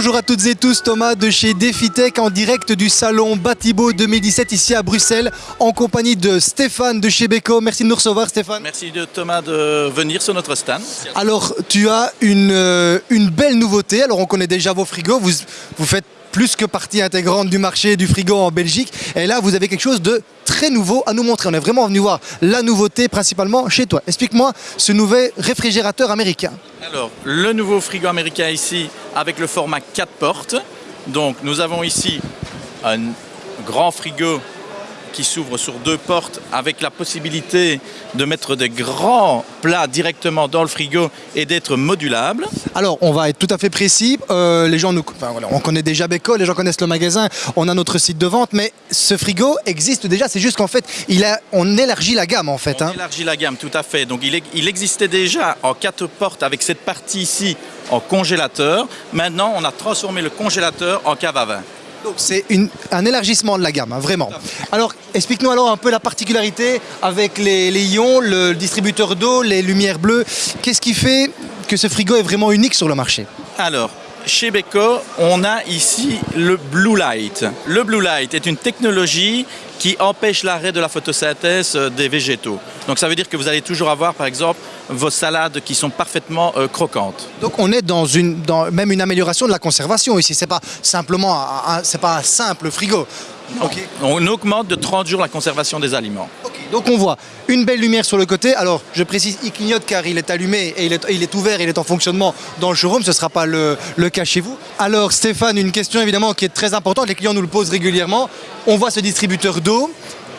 Bonjour à toutes et tous, Thomas de chez DefiTech en direct du salon Batibo 2017 ici à Bruxelles en compagnie de Stéphane de chez Beko. Merci de nous recevoir Stéphane. Merci de Thomas de venir sur notre stand. Alors tu as une, euh, une belle nouveauté, alors on connaît déjà vos frigos, vous, vous faites plus que partie intégrante du marché du frigo en Belgique et là vous avez quelque chose de très nouveau à nous montrer. On est vraiment venu voir la nouveauté principalement chez toi. Explique-moi ce nouvel réfrigérateur américain. Alors, le nouveau frigo américain ici avec le format 4 portes. Donc, nous avons ici un grand frigo qui s'ouvre sur deux portes avec la possibilité de mettre des grands plats directement dans le frigo et d'être modulable. Alors, on va être tout à fait précis. Euh, les gens nous, enfin, voilà, on connaît déjà Beko, les gens connaissent le magasin, on a notre site de vente, mais ce frigo existe déjà. C'est juste qu'en fait, il a, on élargit la gamme en fait. On hein. élargit la gamme, tout à fait. Donc, il, est- il existait déjà en quatre portes avec cette partie ici en congélateur. Maintenant, on a transformé le congélateur en cave à vin. Donc c'est un élargissement de la gamme, hein, vraiment. Alors, explique-nous alors un peu la particularité avec les, ions, le distributeur d'eau, les lumières bleues. Qu'est-ce qui fait que ce frigo est vraiment unique sur le marché? Chez Beko, on a ici le Blue Light. Le Blue Light est une technologie qui empêche l'arrêt de la photosynthèse euh, des végétaux. Donc ça veut dire que vous allez toujours avoir, par exemple, vos salades qui sont parfaitement euh, croquantes. Donc on est dans une, dans même une amélioration de la conservation ici. C'est pas simplement, c'est pas un simple frigo. On augmente de 30 jours la conservation des aliments. Donc on voit une belle lumière sur le côté. Alors je précise, il clignote car il est allumé et il est, il est ouvert, il est en fonctionnement dans le showroom. Ce ne sera pas le cas chez vous. Alors Stéphane, une question évidemment qui est très importante. Les clients nous le posent régulièrement. On voit ce distributeur d'eau,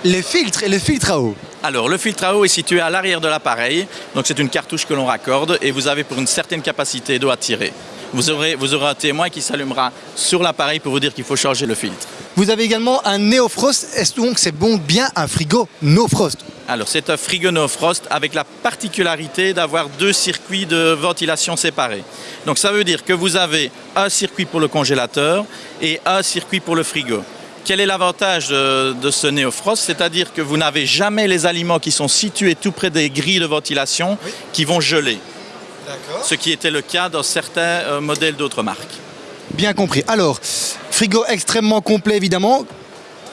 les filtres et les filtres à eau. Alors, le filtre à eau est situé à l'arrière de l'appareil. Donc, c'est une cartouche que l'on raccorde et vous avez pour une certaine capacité d'eau à tirer. Vous aurez, vous aurez un témoin qui s'allumera sur l'appareil pour vous dire qu'il faut changer le filtre. Vous avez également un Neofrost. Est-ce donc c'est bon bien un frigo No Frost Alors, c'est un frigo no frost avec la particularité d'avoir deux circuits de ventilation séparés. Donc, ça veut dire que vous avez un circuit pour le congélateur et un circuit pour le frigo. Quel est l'avantage de, de ce Neofrost C'est-à-dire que vous n'avez jamais les aliments qui sont situés tout près des grilles de ventilation Oui. qui vont geler. Ce qui était le cas dans certains euh, modèles d'autres marques. Bien compris. Alors, frigo extrêmement complet évidemment.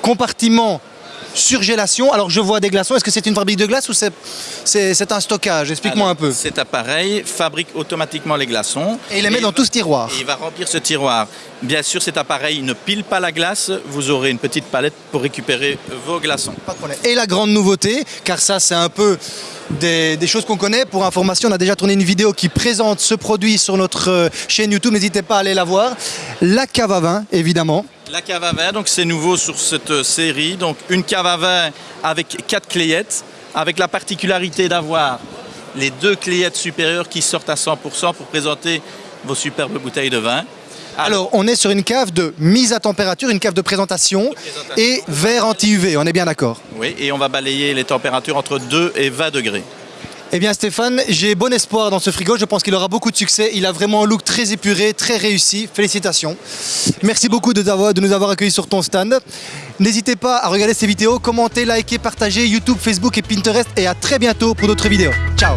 Compartiment surgélation. Alors je vois des glaçons. Est-ce que c'est une fabrique de glace ou c'est, un stockage? Explique-moi un peu. Cet appareil fabrique automatiquement les glaçons. Et il les met dans tout ce tiroir. Et il va remplir ce tiroir. Bien sûr, cet appareil ne pile pas la glace. Vous aurez une petite palette pour récupérer vos glaçons. Pas de problème. Et la grande nouveauté, car ça c'est un peu des, des choses qu'on connaît. Pour information, on a déjà tourné une vidéo qui présente ce produit sur notre euh, chaîne YouTube. N'hésitez pas à aller la voir. La cave à vin, évidemment. La cave à vin, donc c'est nouveau sur cette euh, série. Donc une cave à vin avec quatre cléettes, avec la particularité d'avoir les deux cléettes supérieures qui sortent à 100% pour présenter vos superbes bouteilles de vin. Alors, on est sur une cave de mise à température, une cave de présentation, présentation. et verre anti-UV. On est bien d'accord. Oui, et on va balayer les températures entre 2 et 20 degrés. Eh bien Stéphane, j'ai bon espoir dans ce frigo, je pense qu'il aura beaucoup de succès, il a vraiment un look très épuré, très réussi, félicitations. Merci beaucoup de, nous avoir accueillis sur ton stand. N'hésitez pas à regarder ces vidéos, commenter, liker, partager YouTube, Facebook et Pinterest et à très bientôt pour d'autres vidéos. Ciao